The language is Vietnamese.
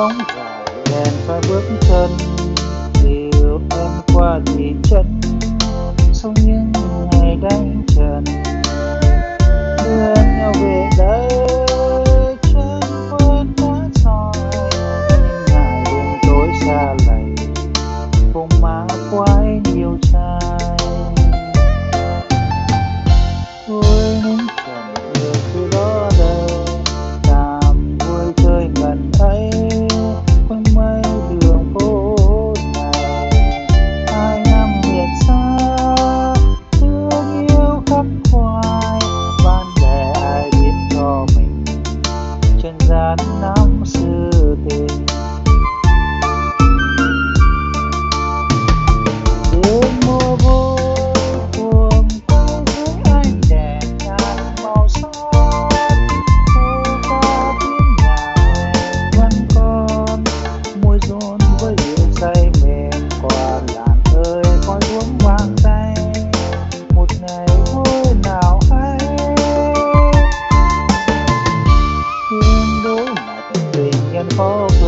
nóng dài em phải bước chân yêu em qua thì chân. Sông not enough. Oh.